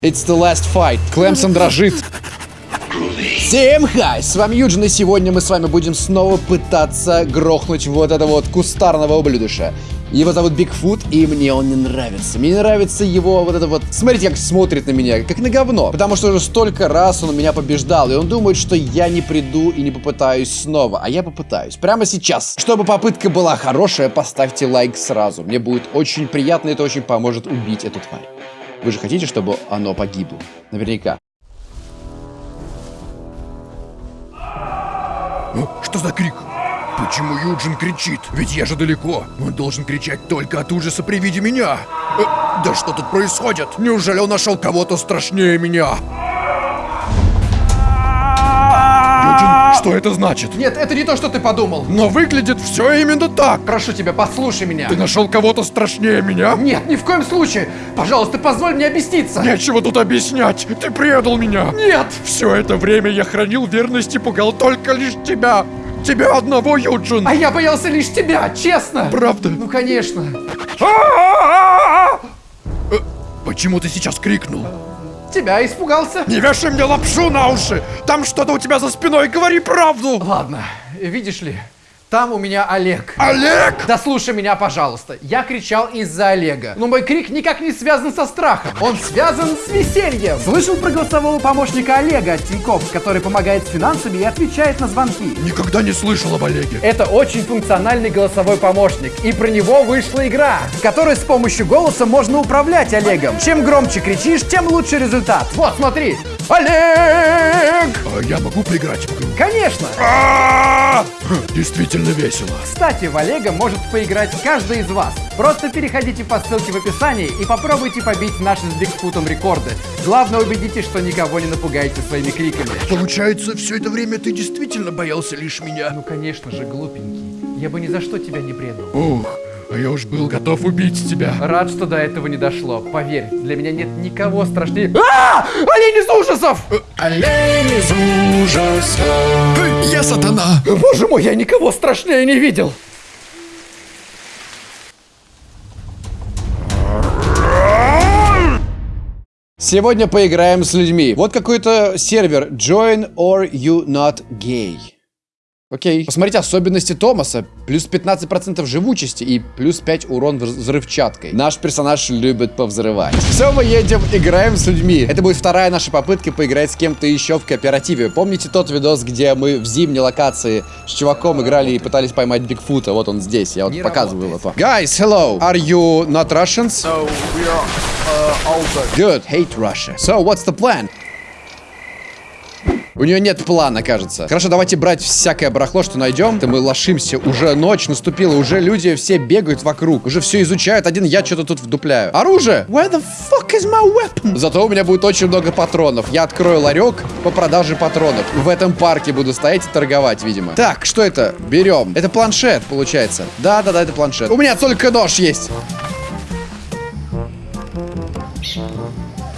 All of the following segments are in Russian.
It's the last fight. Клемсон дрожит. Всем хай! С вами Юджин, и сегодня мы с вами будем снова пытаться грохнуть вот этого вот кустарного ублюдыша. Его зовут Бигфут, и мне он не нравится. Мне не нравится его вот это вот... Смотрите, как смотрит на меня, как на говно. Потому что уже столько раз он меня побеждал, и он думает, что я не приду и не попытаюсь снова. А я попытаюсь. Прямо сейчас. Чтобы попытка была хорошая, поставьте лайк сразу. Мне будет очень приятно, это очень поможет убить эту тварь. Вы же хотите, чтобы оно погибло? Наверняка. Что за крик? Почему Юджин кричит? Ведь я же далеко. Он должен кричать только от ужаса при виде меня. Э, да что тут происходит? Неужели он нашел кого-то страшнее меня? Что это значит? Нет, это не то, что ты подумал. Но выглядит все именно так. Прошу тебя, послушай меня. Ты нашел кого-то страшнее меня? Нет, ни в коем случае. Пожалуйста, позволь мне объясниться. Нечего тут объяснять. Ты предал меня. Нет. Все это время я хранил верность и пугал только лишь тебя. Тебя одного, Юджин. А я боялся лишь тебя, честно. Правда? Ну, конечно. Э, Почему ты сейчас крикнул? Тебя испугался? Не вешай мне лапшу на уши! Там что-то у тебя за спиной, говори правду! Ладно, видишь ли, там у меня Олег. Олег! Да слушай меня, пожалуйста. Я кричал из-за Олега. Но мой крик никак не связан со страхом. Он связан с весельем. Слышал про голосового помощника Олега от Тинькофф, который помогает с финансами и отвечает на звонки? Никогда не слышал об Олеге. Это очень функциональный голосовой помощник, и про него вышла игра, в которой с помощью голоса можно управлять Олегом. Чем громче кричишь, тем лучше результат. Вот, смотри. Олег! А я могу поиграть? Конечно! Хм, Действительно весело. Кстати, в Олега может поиграть каждый из вас. Просто переходите по ссылке в описании и попробуйте побить наши с Бигфутом рекорды. Главное, убедитесь, что никого не напугаете своими криками. Получается, все это время ты действительно боялся лишь меня? Ну, конечно же, глупенький. Я бы ни за что тебя не предал. Ух, а я уж был готов убить тебя. Рад, что до этого не дошло. Поверь, для меня нет никого страшнее... А! Олень из ужасов! Олень из ужаса. Я сатана. Боже мой, я никого страшнее не видел! Сегодня поиграем с людьми. Вот какой-то сервер. Join or you not gay. Окей. Посмотрите особенности Томаса. Плюс 15% живучести и плюс 5 урон вз- взрывчаткой. Наш персонаж любит повзрывать. Все, мы едем, играем с людьми. Это будет вторая наша попытка поиграть с кем-то еще в кооперативе. Помните тот видос, где мы в зимней локации с чуваком играли и пытались поймать Бигфута? Вот он здесь, я вот показываю его. Guys, hello. Are you not Russians? No, we are uh, older. Good, hate Russia. So, what's the plan? У нее нет плана, кажется. Хорошо, давайте брать всякое барахло, что найдем. То мы лошимся. Уже ночь наступила, уже люди все бегают вокруг. Уже все изучают. Один я что-то тут вдупляю. Оружие! Where the fuck is my weapon? Зато у меня будет очень много патронов. Я открою ларек по продаже патронов. В этом парке буду стоять и торговать, видимо. Так, что это? Берем. Это планшет, получается. Да-да-да, это планшет. У меня только нож есть.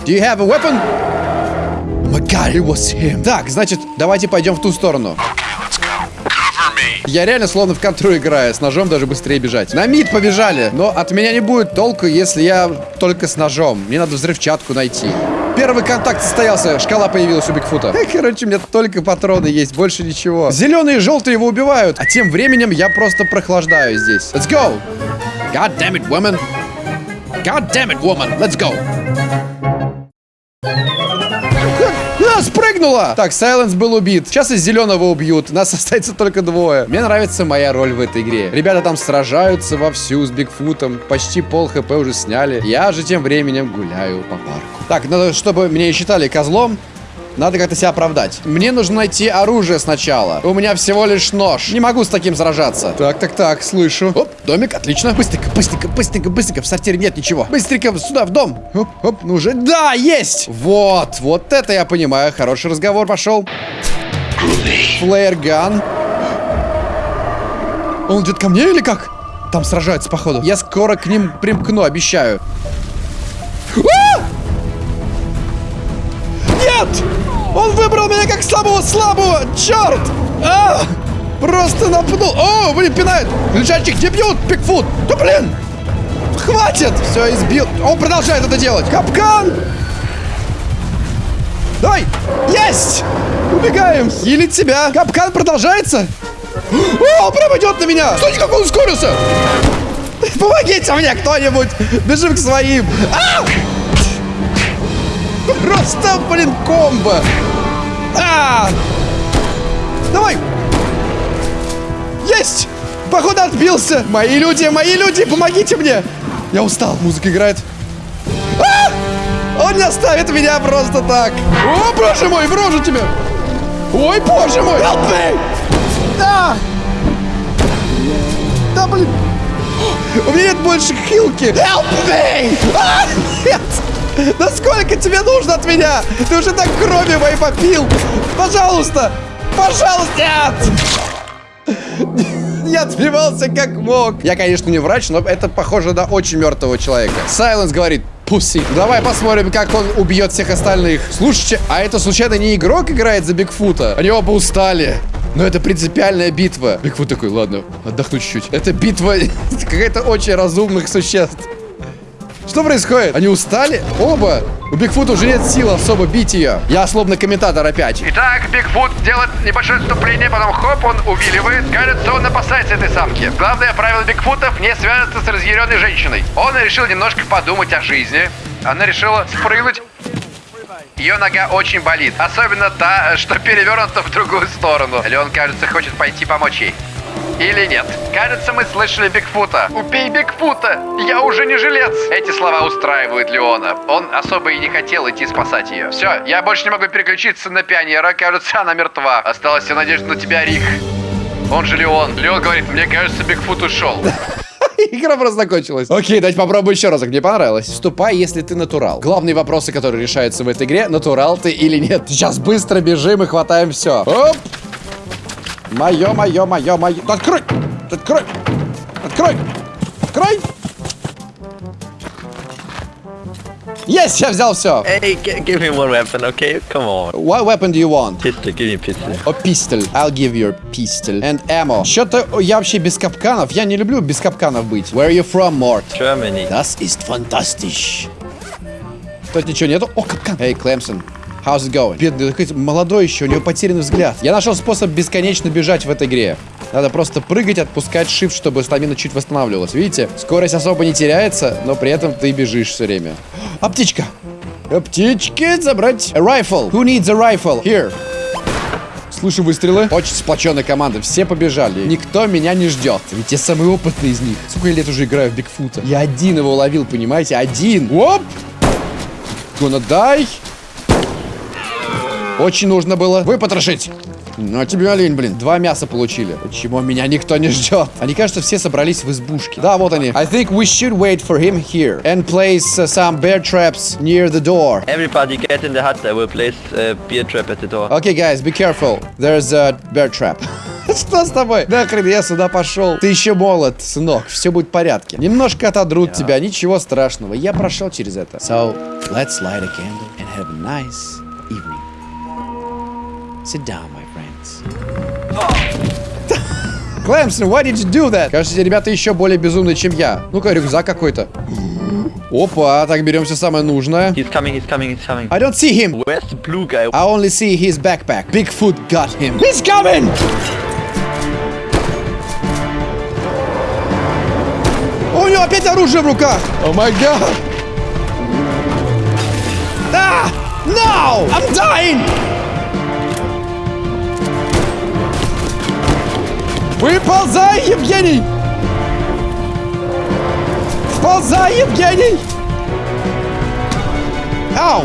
Do you have a weapon? God, it was him. Так, значит, давайте пойдем в ту сторону. Я реально словно в контру играю, с ножом даже быстрее бежать. На мид побежали, но от меня не будет толку, если я только с ножом. Мне надо взрывчатку найти. Первый контакт состоялся, шкала появилась у Бигфута. Короче, у меня только патроны есть, больше ничего. Зеленые и желтые его убивают, а тем временем я просто прохлаждаю здесь. Let's go! God damn it, woman! God damn it, woman! Let's go! Спрыгнула! Так, Сайленс был убит. Сейчас из зеленого убьют. Нас остается только двое. Мне нравится моя роль в этой игре. Ребята там сражаются вовсю с Бигфутом. Почти пол хп уже сняли. Я же тем временем гуляю по парку. Так, надо, чтобы меня считали козлом. Надо как-то себя оправдать. Мне нужно найти оружие сначала. У меня всего лишь нож. Не могу с таким сражаться. Так, так, так, слышу. Оп, домик, отлично. Быстренько, быстренько, быстренько, быстренько. В сортире нет ничего. Быстренько сюда, в дом. Оп, оп, ну уже. Да, есть! Вот, вот это я понимаю. Хороший разговор пошел. Флеерган. Он идет ко мне или как? Там сражаются, походу. Я скоро к ним примкну, обещаю. Нет! Он выбрал меня как самого слабого! Черт! А! Просто напнул! О, блин, пинает! Лежачик, где бьют? Пикфут! Да блин! Хватит! Все, избил. Он продолжает это делать. Капкан! Давай! Есть! Убегаем! Хилить себя! Капкан продолжается! О, он прям идет на меня! Смотрите, как он ускорился! Помогите мне кто-нибудь! Бежим к своим! А! Просто, блин, комбо! А! Давай! Есть! Походу отбился! Мои люди, мои люди, помогите мне! Я устал, музыка играет. А! Он не оставит меня просто так! О, боже мой, в рожу тебе! Ой, боже мой! Help me! Да! Да, блин! У меня нет больше хилки! Help me! А, нет! Да сколько тебе нужно от меня? Ты уже так крови моей попил! Пожалуйста! Пожалуйста! Нет! Я отбивался как мог. Я, конечно, не врач, но это похоже на очень мертвого человека. Сайленс говорит, пуси. Давай посмотрим, как он убьет всех остальных. Слушайте, а это случайно не игрок играет за Бигфута? Они оба устали. Но это принципиальная битва. Бигфут такой, ладно, отдохну чуть-чуть. Это битва какая-то очень разумных существ. Что происходит? Они устали? Оба? У Бигфута уже нет сил особо бить ее. Я словно комментатор опять. Итак, Бигфут делает небольшое отступление, потом хоп, он увиливает. Кажется, он опасается этой самки. Главное правило Бигфутов не связываться с разъяренной женщиной. Он решил немножко подумать о жизни. Она решила спрыгнуть. Ее нога очень болит. Особенно та, что перевернута в другую сторону. Леон, кажется, хочет пойти помочь ей. Или нет? Кажется, мы слышали Бигфута. Убей Бигфута! Я уже не жилец! Эти слова устраивают Леона. Он особо и не хотел идти спасать ее. Все, я больше не могу переключиться на пионера. Кажется, она мертва. Осталась вся надежда на тебя, Рик. Он же Леон. Леон говорит, мне кажется, Бигфут ушел. Игра просто закончилась. Окей, давайте попробую еще разок. Мне понравилось. Вступай, если ты натурал. Главные вопросы, которые решаются в этой игре, натурал ты или нет. Сейчас быстро бежим и хватаем все. Оп! Мое, мое, мое, мое. Да открой! Открой! Открой! Открой! Есть, я взял все. Hey, give me one weapon, okay? Come on. What weapon do you want? Pistol, give me pistol. A pistol. I'll give you a pistol. And ammo. Что-то я вообще без капканов. Я не люблю без капканов быть. Where are you from, Mort? Germany. Das ist fantastisch. Тут ничего нету. О, капкан. Эй, Клемсон. How's it going? Бедный, такой молодой еще, у него потерянный взгляд. Я нашел способ бесконечно бежать в этой игре. Надо просто прыгать, отпускать shift, чтобы стамина чуть восстанавливалась. Видите? Скорость особо не теряется, но при этом ты бежишь все время. А птичка? А птички забрать. A rifle. Who needs a rifle? Here. Слышу выстрелы. Очень сплоченная команда. Все побежали. Никто меня не ждет. Ведь я самый опытный из них. Сколько я лет уже играю в Бигфута? Я один его ловил, понимаете? Один. Оп! Gonna die. Очень нужно было выпотрошить. Ну, а тебе олень, блин. Два мяса получили. Почему меня никто не ждет? Они, кажется, все собрались в избушке. Да, вот они. I think we should wait for him here. And place uh, some bear traps near the door. Everybody get in the hut. I will place a beer trap at the door. Okay, guys, be careful. There's a bear trap. Что с тобой? Нахрен я сюда пошел. Ты еще молод, сынок. Все будет в порядке. Немножко отодрут тебя, ничего страшного. Я прошел через это. So, let's light a candle and have a nice. Sit down, my friends. Клэмсон, why did you do that? Кажется, ребята еще более безумные, чем я. Ну-ка, рюкзак какой-то. Опа, так берем все самое нужное. He's coming, he's coming, he's coming. I don't see him. Where's the blue guy? I only see his backpack. Bigfoot got him. He's coming! У него опять оружие в руках! О май гад! А! No! I'm dying! Выползай, Евгений! Вползай, Евгений! Ау!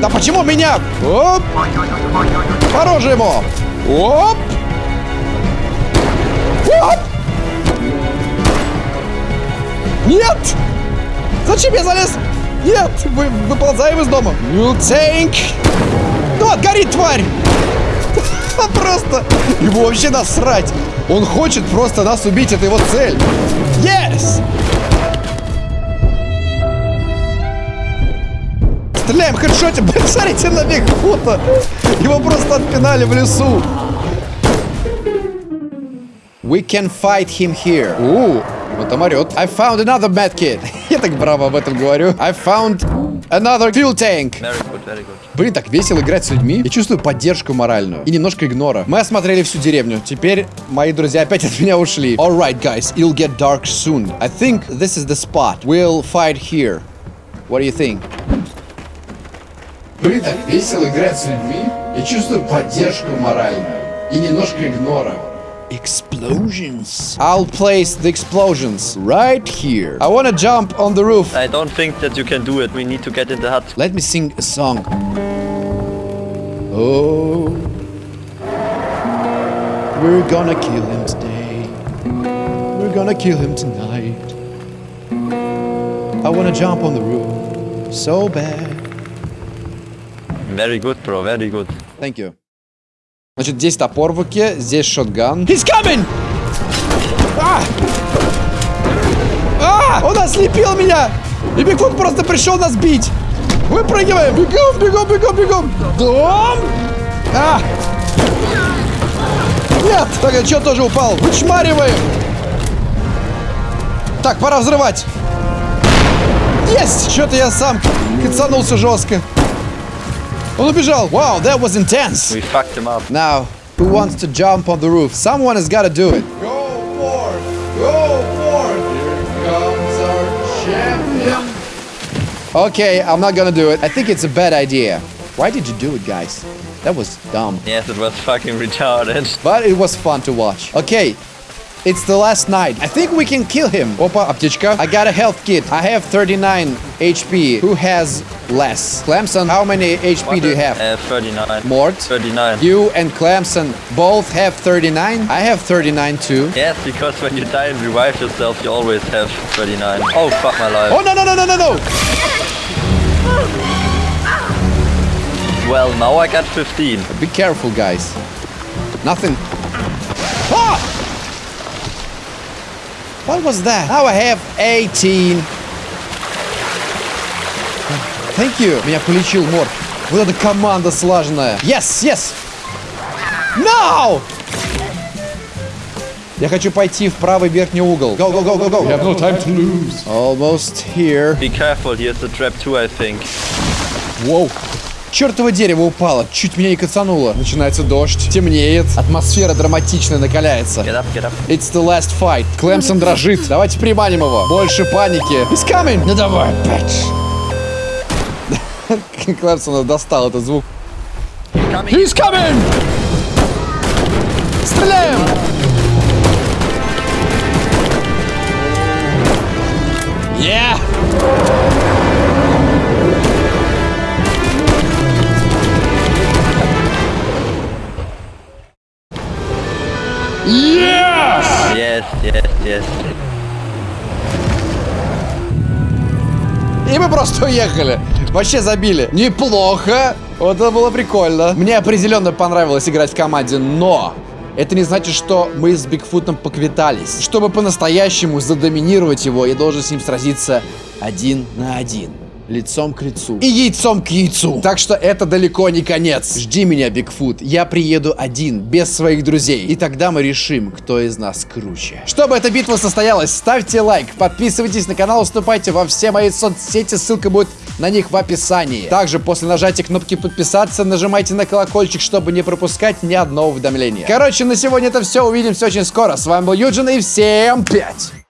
Да почему меня? Оп! По роже ему! Оп! Оп! Нет! Зачем я залез? Нет! Вы, выползаем из дома. You think? Ну, горит, тварь! Просто ему вообще насрать. Он хочет просто нас убить, это его цель. Yes! Стреляем в хедшоте. Посмотрите на Бигфута. Его просто отпинали в лесу. We can fight him here. У, он там орет. I found another medkit. Я так браво об этом говорю. I found Another fuel tank. Very good, very good. Блин, так весело играть с людьми. Я чувствую поддержку моральную. И немножко игнора. Мы осмотрели всю деревню. Теперь мои друзья опять от меня ушли. Alright, guys. It'll get dark soon. I think this is the spot. We'll fight here. What do you think? Блин, так весело играть с людьми. Я чувствую поддержку моральную. И немножко игнора. Explosions. I'll place the explosions right here. I wanna jump on the roof. I don't think that you can do it. We need to get in the hut. Let me sing a song. Oh, we're gonna kill him today. We're gonna kill him tonight. I wanna jump on the roof so bad. Very good, bro. Very good. Thank you. Значит, здесь топор в руке, здесь шотган. He's coming! А! А! Он ослепил меня! И Бигфут просто пришел нас бить! Выпрыгиваем! Бегом, бегом, бегом, бегом! Дом! А! Нет! Так, а что тоже упал? Вычмариваем! Так, пора взрывать! Есть! Что-то я сам кацанулся жестко. Он убежал. Wow, that was intense. We fucked him up. Now, who wants to jump on the roof? Someone has got to do it. Go forth! Go forth! Here comes our champion. Okay, I'm not gonna do it. I think it's a bad idea. Why did you do it, guys? That was dumb. Yes, it was fucking retarded. But it was fun to watch. Okay, it's the last night. I think we can kill him. Опа, аптечка. I got a health kit. I have 39 HP. Who has less? Clemson, how many HP do you have? Uh, 39. Mort? 39. You and Clemson both have 39. I have 39 too. Yes, because when you die and revive yourself, you always have 39. Oh, fuck my life. Oh no no no no no no! Well, now I got 15. Be careful, guys. Nothing. What was that? Now I have 18. Thank you. Меня полечил Морт. Вот эта команда слаженная. Yes, yes. No! Я хочу пойти в правый верхний угол. Go, go, go, go, go. have no time to lose. Almost here. Be careful, here's a trap too, I think. Воу. Чертово дерево упало, чуть меня не кацануло. Начинается дождь, темнеет, атмосфера драматичная накаляется. Get up, get up. It's the last fight. Клемсон дрожит. Давайте приманим его. Больше паники. He's coming. Ну давай, опять. Клемсона достал этот звук. He's coming! Стреляем! Yeah! Yes! Yes, yes, yes. И мы просто уехали. Вообще забили. Неплохо. Вот это было прикольно. Мне определенно понравилось играть в команде, но... Это не значит, что мы с Бигфутом поквитались. Чтобы по-настоящему задоминировать его, я должен с ним сразиться один на один. Лицом к лицу. И яйцом к яйцу. Так что это далеко не конец. Жди меня, Бигфут. Я приеду один, без своих друзей. И тогда мы решим, кто из нас круче. Чтобы эта битва состоялась, ставьте лайк, подписывайтесь на канал, вступайте во все мои соцсети, ссылка будет на них в описании. Также после нажатия кнопки подписаться, нажимайте на колокольчик, чтобы не пропускать ни одного уведомления. Короче, на сегодня это все. Увидимся очень скоро. С вами был Юджин и всем пять.